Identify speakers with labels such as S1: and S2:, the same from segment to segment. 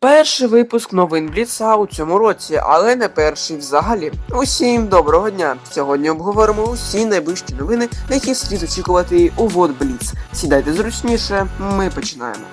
S1: Перший випуск новин Бліца у цьому році, але не перший взагалі. Усім доброго дня! Сьогодні обговоримо усі найближчі новини, які слід очікувати у Вод Бліц. Сідайте зручніше, ми починаємо.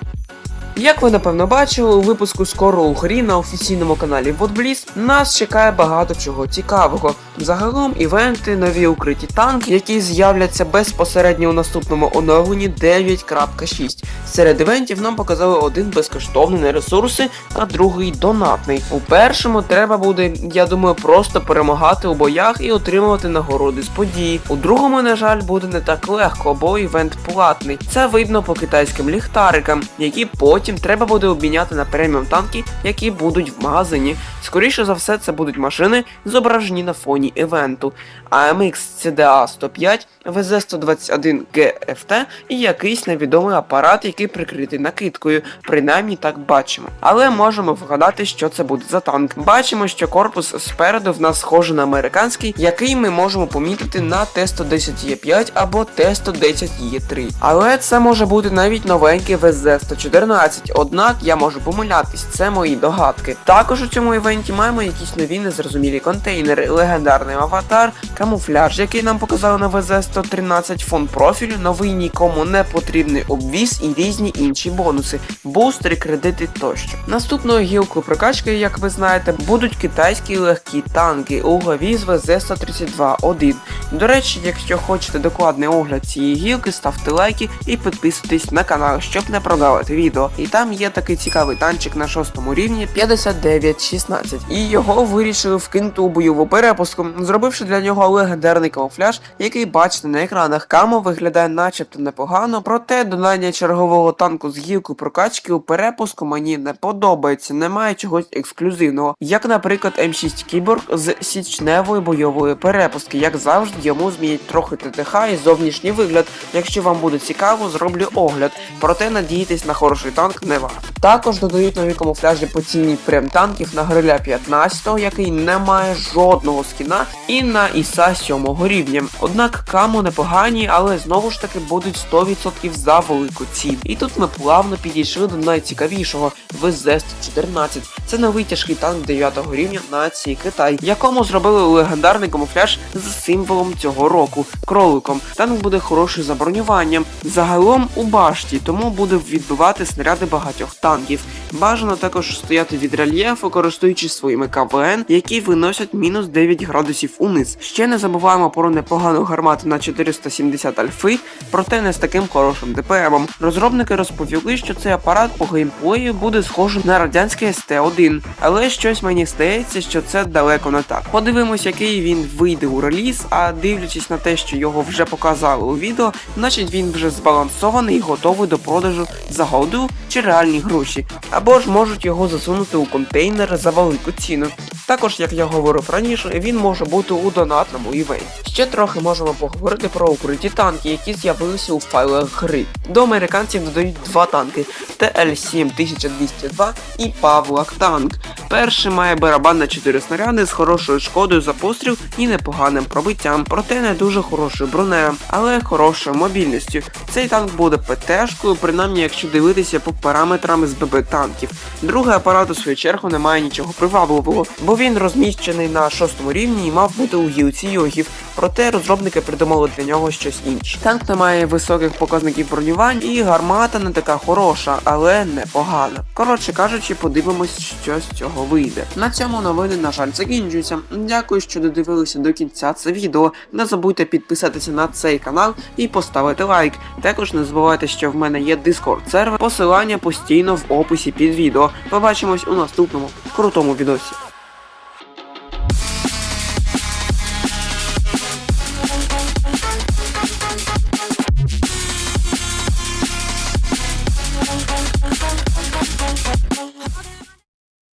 S1: Як ви напевно бачили, у випуску скоро у грі на офіційному каналі Водбліз нас чекає багато чого цікавого. Загалом івенти, нові укриті танки, які з'являться безпосередньо у наступному оновленні 9.6. Серед івентів нам показали один безкоштовний на ресурси, а другий донатний. У першому треба буде, я думаю, просто перемагати у боях і отримувати нагороди з події. У другому, на жаль, буде не так легко, бо івент платний. Це видно по китайським ліхтарикам, які потім треба буде обміняти на преміум танки, які будуть в магазині. Скоріше за все, це будуть машини, зображені на фоні івенту. AMX CDA 105, VZ121 GFT і якийсь невідомий апарат, який прикритий накидкою, принаймні так бачимо. Але можемо вгадати, що це буде за танк. Бачимо, що корпус спереду в нас схожий на американський, який ми можемо помітити на Т-110Е5 або Т-110Е3. Але це може бути навіть новенький ВЗ-114, однак я можу помилятись, це мої догадки. Також у цьому івенті маємо якісь нові незрозумілі контейнери, легендарний аватар, камуфляж, який нам показали на ВЗ-113, фон профілю, новий нікому не потрібний обвіз і різні інші бонуси, бустери, кредити тощо. Наступною гілкою прокачки, як ви знаєте, будуть китайські легкі танки у главі з ВЗ-132-1. До речі, якщо хочете докладний огляд цієї гілки, ставте лайки і підписуйтесь на канал, щоб не прогавити відео. І там є такий цікавий танчик на шостому рівні 5916. І його вирішили вкинути у бойову перепуску, зробивши для нього легендарний камуфляж, який бачите на екранах. Камо виглядає начебто непогано, проте додання чергового танку з гілкою прокачки у перепуску мені не подобається, немає чогось ексклюзивного, як, наприклад, М6 Кіборг з січневої бойової перепустки. Як завжди, йому змінять трохи ТТХ і зовнішній вигляд. Якщо вам буде цікаво, зроблю огляд. Проте надіятись на хороший танк не варто. Також додають нові камуфляжі по ціні прем танків на гриля 15, який не має жодного скіна, і на Іса 7 рівня. Однак камо непогані, але знову ж таки будуть 100% за велику ціну. І тут ми плавно підійшли до найцікавішого ВЗ-114. Це новий тяжкий танк 9 рівня нації Китай, якому зробили легендарний камуфляж з символом цього року кроликом. Танк буде хороший за бронюванням. Загалом у башті, тому буде відбивати снаряди багатьох танків. Бажано також стояти від рельєфу, користуючись своїми КВН, які виносять мінус 9 градусів униз. Ще не забуваємо про непогану гармату на 470 альфи, проте не з таким хорошим ДПМом. Розробники розповіли, що цей апарат по геймплею буде схожий на радянський СТ-1, але щось мені здається, що це далеко не так. Подивимось, який він вийде у реліз, а дивлячись на те, що його вже показали у відео, значить він вже збалансований і готовий до продажу за голду чи реальні гроші, або ж можуть його засунути у контейнер за велику ціну. Також, як я говорив раніше, він може бути у донатному івенті. Ще трохи можемо поговорити про укриті танки, які з'явилися у файлах гри. До американців додають два танки ТЛ-7202 і Павлак танк. Перший має барабан на 4 снаряди з хорошою шкодою за постріл і непоганим пробиттям, проте не дуже хорошою бронею, але хорошою мобільністю. Цей танк буде ПТшкою, принаймні якщо дивитися по параметрам з ББ танків. Другий апарат у свою чергу не має нічого привабливого, бо він розміщений на шостому рівні і мав бути у гілці йогів. Проте розробники придумали для нього щось інше. Танк не має високих показників бронювань і гармата не така хороша, але непогана. Коротше кажучи, подивимось, що з цього вийде. На цьому новини, на жаль, закінчуються. Дякую, що додивилися до кінця це відео. Не забудьте підписатися на цей канал і поставити лайк. Також не забувайте, що в мене є Discord сервер. Посилання постійно в описі під відео. Побачимось у наступному крутому відосі.